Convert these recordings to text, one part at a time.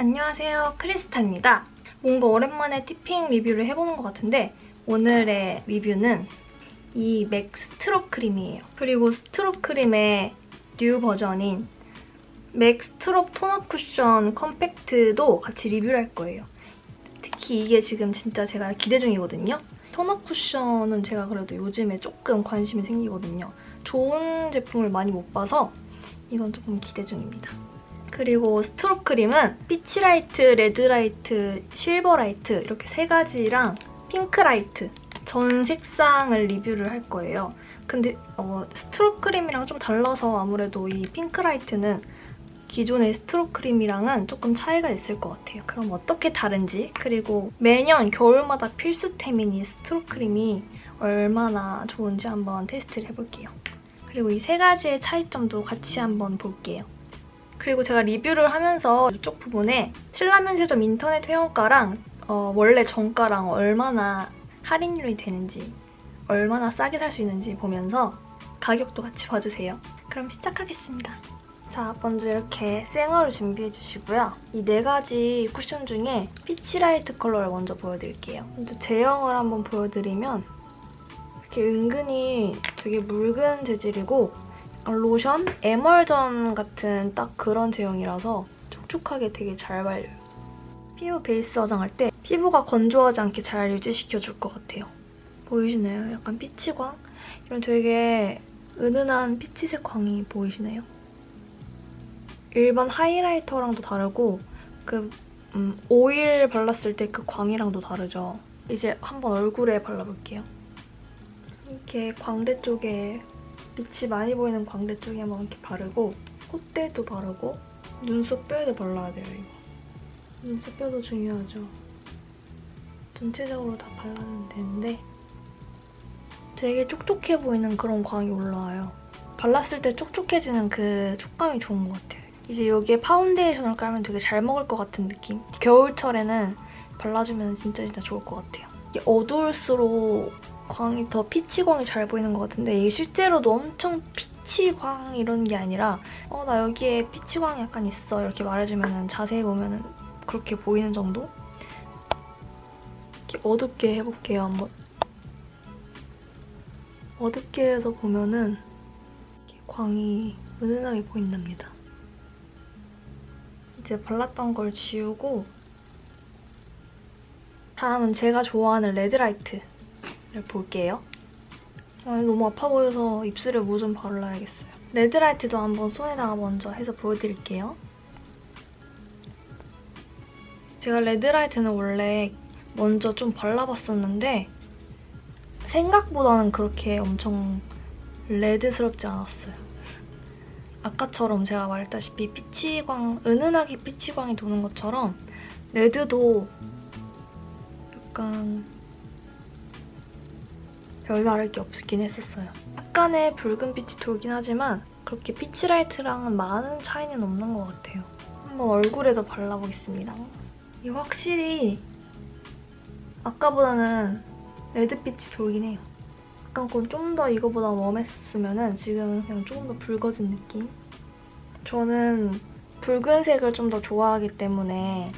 안녕하세요 크리스타입니다. 뭔가 오랜만에 티핑 리뷰를 해보는 것 같은데 오늘의 리뷰는 이 맥 Strobe 크림이에요. 그리고 Strobe 크림의 new 버전인 맥 Strobe tone-up 쿠션 컴팩트도 같이 리뷰를 할 거예요. 특히 이게 지금 진짜 제가 기대 중이거든요. tone-up 쿠션은 제가 그래도 요즘에 조금 관심이 생기거든요. 좋은 제품을 많이 못 봐서 이건 조금 기대 중입니다. 그리고 Strobe 크림은 Peachlite, Redlite, Silverlite 이렇게 세 가지랑 Pinklite 전 색상을 리뷰를 할 거예요. 근데 어, Strobe 크림이랑 좀 달라서 아무래도 이 Pinklite는 기존의 Strobe 크림이랑은 조금 차이가 있을 것 같아요. 그럼 어떻게 다른지 그리고 매년 겨울마다 필수템인 이 Strobe 크림이 얼마나 좋은지 한번 테스트를 해볼게요. 그리고 이 세 가지의 차이점도 같이 한번 볼게요. 그리고 제가 리뷰를 하면서 이쪽 부분에 신라면세점 인터넷 회원가랑 어, 원래 정가랑 얼마나 할인율이 되는지 얼마나 싸게 살 수 있는지 보면서 가격도 같이 봐주세요. 그럼 시작하겠습니다. 자, 먼저 이렇게 생얼을 준비해주시고요. 이 네 가지 쿠션 중에 Peachlite 컬러를 먼저 보여드릴게요. 먼저 제형을 한번 보여드리면 이렇게 은근히 되게 묽은 재질이고 로션? 에멀전 같은 딱 그런 제형이라서 촉촉하게 되게 잘 발려요. 피부 베이스 화장할 때 피부가 건조하지 않게 잘 유지시켜줄 것 같아요. 보이시나요? 약간 피치광? 이런 되게 은은한 피치색 광이 보이시나요? 일반 하이라이터랑도 다르고 그 음, 오일 발랐을 때 그 광이랑도 다르죠. 이제 한번 얼굴에 발라볼게요. 이렇게 광대 쪽에 빛이 많이 보이는 광대 쪽에 한번 이렇게 바르고 콧대도 바르고 눈썹 뼈에도 발라야 돼요, 이거. 눈썹 뼈도 중요하죠. 전체적으로 다 발라주면 되는데 되게 촉촉해 보이는 그런 광이 올라와요. 발랐을 때 촉촉해지는 그 촉감이 좋은 것 같아요. 이제 여기에 파운데이션을 깔면 되게 잘 먹을 것 같은 느낌? 겨울철에는 발라주면 진짜 진짜 좋을 것 같아요. 어두울수록 광이 더 피치광이 잘 보이는 것 같은데 이게 실제로도 엄청 피치광 이런 게 아니라 어 나 여기에 피치광이 약간 있어 이렇게 말해주면 자세히 보면 그렇게 보이는 정도? 이렇게 어둡게 해볼게요 한번. 어둡게 해서 보면은 광이 은은하게 보인답니다. 이제 발랐던 걸 지우고 다음은 제가 좋아하는 Redlite 볼게요. 아, 너무 아파 보여서 입술에 뭐좀 바르려야겠어요. Redlite도 한번 손에다가 먼저 해서 보여드릴게요. 제가 Redlite는 원래 먼저 좀 발라봤었는데 생각보다는 그렇게 엄청 red스럽지 않았어요. 아까처럼 제가 말했다시피 peach광, 은은하게 peach광이 도는 것처럼 red도 약간 별다를 게 없긴 했었어요. 약간의 붉은 빛이 돌긴 하지만 그렇게 Peachlite랑은 많은 차이는 없는 것 같아요. 한번 얼굴에도 발라보겠습니다. 이 확실히 아까보다는 red빛이 돌긴 해요. 약간 좀더 이거보다 웜했으면 지금은 그냥 조금 더 붉어진 느낌? 저는 붉은색을 좀 더 좋아하기 때문에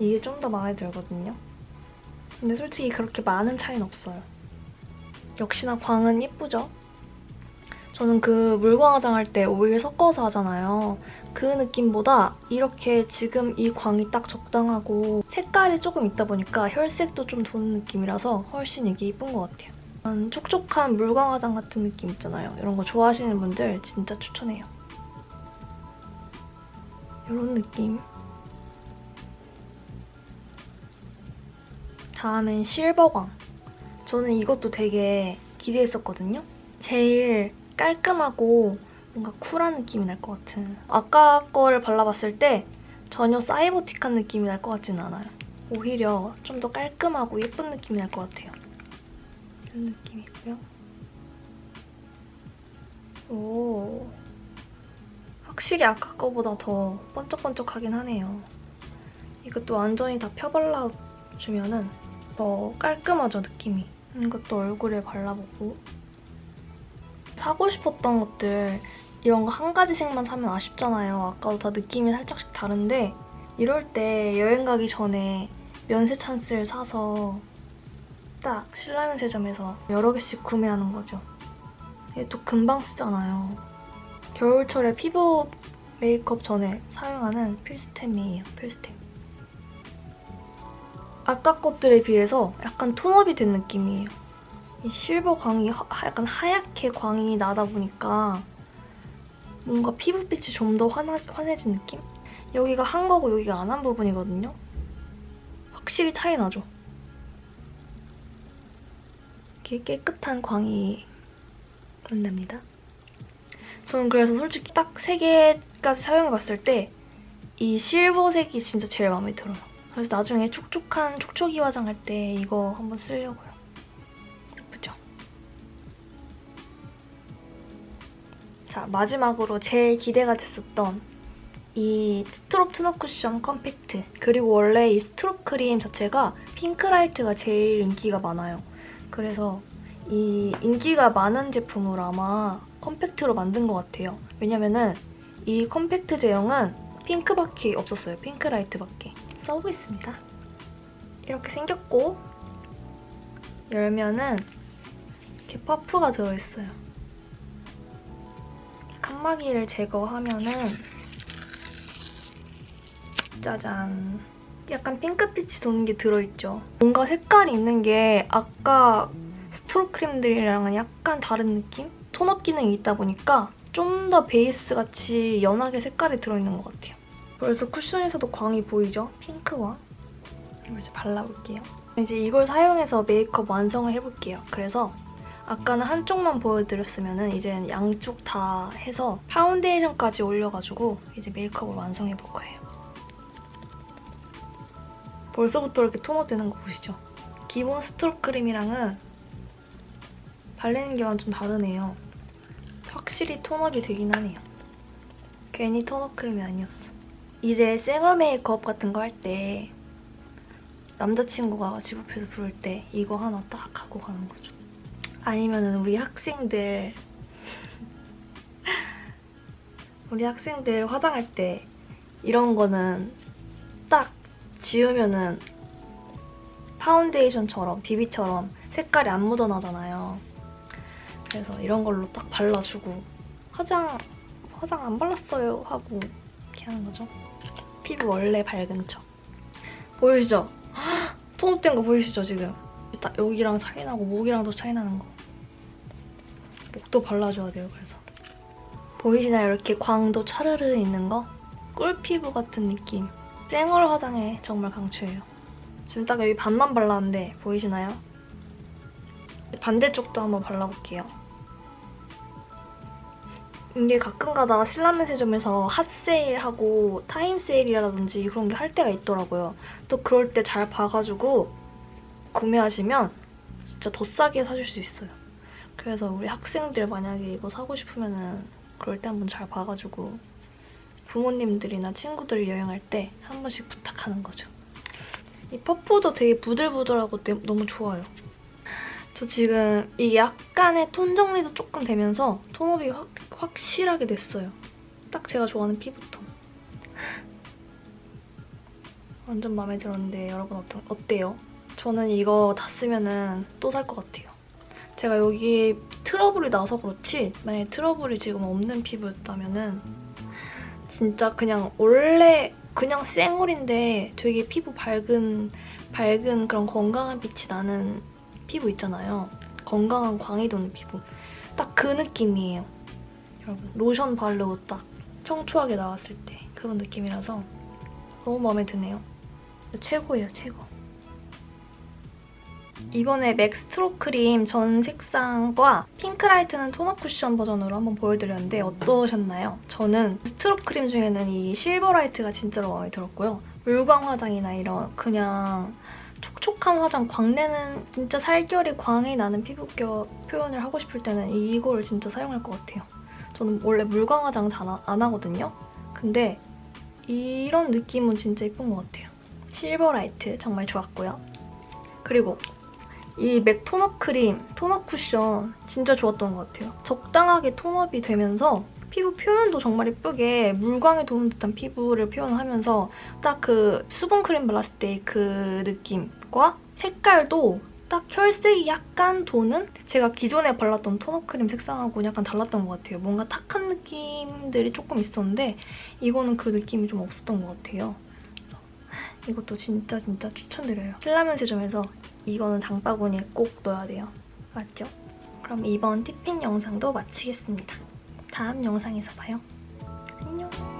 이게 좀 더 마음에 들거든요. 근데 솔직히 그렇게 많은 차이는 없어요. 역시나 광은 예쁘죠? 저는 그 물광 화장 할 때 오일 섞어서 하잖아요. 그 느낌보다 이렇게 지금 이 광이 딱 적당하고 색깔이 조금 있다 보니까 혈색도 좀 도는 느낌이라서 훨씬 이게 예쁜 것 같아요. 촉촉한 물광 화장 같은 느낌 있잖아요. 이런 거 좋아하시는 분들 진짜 추천해요. 이런 느낌. 다음엔 실버광. 저는 이것도 되게 기대했었거든요. 제일 깔끔하고 뭔가 쿨한 느낌이 날 것 같은 아까 거를 발라봤을 때 전혀 사이버틱한 느낌이 날 것 같지는 않아요. 오히려 좀 더 깔끔하고 예쁜 느낌이 날 것 같아요. 이런 느낌이고요. 오, 확실히 아까 거보다 더 번쩍번쩍하긴 하네요. 이것도 완전히 다 펴발라주면 은더 깔끔하죠, 느낌이. 이것도 얼굴에 발라보고 사고 싶었던 것들 이런 거 한 가지 색만 사면 아쉽잖아요. 아까도 다 느낌이 살짝씩 다른데 이럴 때 여행 가기 전에 면세 찬스를 사서 딱 신라면세점에서 여러 개씩 구매하는 거죠. 이게 또 금방 쓰잖아요. 겨울철에 피부 메이크업 전에 사용하는 필수템이에요, 필수템. 아까 것들에 비해서 약간 톤업이 된 느낌이에요. 이 실버 광이 하- 약간 하얗게 광이 나다 보니까 뭔가 피부빛이 좀 더 환해진 느낌? 여기가 한 거고 여기가 안 한 부분이거든요. 확실히 차이 나죠? 이렇게 깨끗한 광이 난답니다. 저는 그래서 솔직히 딱 세 개까지 사용해봤을 때 이 실버색이 진짜 제일 마음에 들어요. 그래서 나중에 촉촉한 촉촉이 화장할 때 이거 한번 쓰려고요. 예쁘죠? 자, 마지막으로 제일 기대가 됐었던 이 Strobe tone-up 쿠션 컴팩트 그리고 원래 이 Strobe 크림 자체가 Pinklite가 제일 인기가 많아요. 그래서 이 인기가 많은 제품으로 아마 컴팩트로 만든 것 같아요. 왜냐면은 이 컴팩트 제형은 핑크밖에 없었어요. Pinklite밖에. 써보겠습니다. 이렇게 생겼고 열면은 이렇게 퍼프가 들어있어요. 칸막이를 제거하면은 짜잔 약간 핑크빛이 도는 게 들어있죠. 뭔가 색깔이 있는 게 아까 스트로 크림들이랑은 약간 다른 느낌? 톤업 기능이 있다 보니까 좀 더 베이스 같이 연하게 색깔이 들어있는 것 같아요. 그래서 쿠션에서도 광이 보이죠? 핑크광. 이걸 이제 발라볼게요. 이제 이걸 사용해서 메이크업 완성을 해볼게요. 그래서 아까는 한쪽만 보여드렸으면 이제는 양쪽 다 해서 파운데이션까지 올려가지고 이제 메이크업을 완성해볼 거예요. 벌써부터 이렇게 tone-up 되는 거 보시죠? 기본 Strobe 크림이랑은 바르는 게 완전 다르네요. 확실히 tone-up이 되긴 하네요. 괜히 tone-up 크림이 아니었어. 이제 생얼 메이크업 같은 거 할 때 남자친구가 집 앞에서 부를 때 이거 하나 딱 하고 가는 거죠. 아니면은 우리 학생들 우리 학생들 화장할 때 이런 거는 딱 지우면은 파운데이션처럼 비비처럼 색깔이 안 묻어나잖아요. 그래서 이런 걸로 딱 발라주고 화장 화장 안 발랐어요 하고 이렇게 하는 거죠. 피부 원래 밝은 척. 보이시죠? 톤업된 거 보이시죠 지금? 딱 여기랑 차이 나고 목이랑도 차이 나는 거. 목도 발라줘야 돼요 그래서. 보이시나요? 이렇게 광도 차르르 있는 거? 꿀피부 같은 느낌. 쌩얼 화장에 정말 강추해요. 지금 딱 여기 반만 발랐는데 보이시나요? 반대쪽도 한번 발라볼게요. 이게 가끔가다 신라면세점에서 핫세일하고 타임세일이라든지 그런 게 할 때가 있더라고요. 또 그럴 때 잘 봐가지고 구매하시면 진짜 더 싸게 사줄 수 있어요. 그래서 우리 학생들 만약에 이거 사고 싶으면 그럴 때 한번 잘 봐가지고 부모님들이나 친구들 여행할 때 한 번씩 부탁하는 거죠. 이 퍼프도 되게 부들부들하고 내- 너무 좋아요. 저 지금 이게 약간의 톤 정리도 조금 되면서 톤업이 확, 확실하게 됐어요. 딱 제가 좋아하는 피부톤. 완전 마음에 들었는데 여러분 어떠, 어때요? 저는 이거 다 쓰면 또 살 것 같아요. 제가 여기 트러블이 나서 그렇지 만약에 트러블이 지금 없는 피부였다면 은 진짜 그냥 원래 그냥 쌩얼인데 되게 피부 밝은 밝은 그런 건강한 빛이 나는 피부 있잖아요. 건강한 광이 도는 피부. 딱 그 느낌이에요. 여러분 로션 바르고 딱 청초하게 나왔을 때 그런 느낌이라서 너무 마음에 드네요. 최고예요, 최고. 이번에 맥 strobe 크림 전 색상과 Pinklite는 tone-up 쿠션 버전으로 한번 보여드렸는데 어떠셨나요? 저는 strobe 크림 중에는 이 Silverlite가 진짜로 마음에 들었고요. 물광 화장이나 이런 그냥 촉촉한 화장, 광내는 진짜 살결이 광이 나는 피부결 표현을 하고 싶을 때는 이거를 진짜 사용할 것 같아요. 저는 원래 물광 화장 잘 안 하거든요. 근데 이런 느낌은 진짜 예쁜 것 같아요. 실버라이트 정말 좋았고요. 그리고 이 맥 톤업 크림, 톤업 쿠션 진짜 좋았던 것 같아요. 적당하게 톤업이 되면서 피부 표현도 정말 예쁘게 물광에 도는 듯한 피부를 표현하면서 딱 그 수분 크림 발랐을 때 그 느낌과 색깔도 딱 혈색이 약간 도는 제가 기존에 발랐던 톤업 크림 색상하고 약간 달랐던 것 같아요. 뭔가 탁한 느낌들이 조금 있었는데 이거는 그 느낌이 좀 없었던 것 같아요. 이것도 진짜 진짜 추천드려요. 신라면 세점에서 이거는 장바구니에 꼭 넣어야 돼요. 맞죠? 그럼 이번 티핀 영상도 마치겠습니다. 다음 영상에서 봐요. 안녕!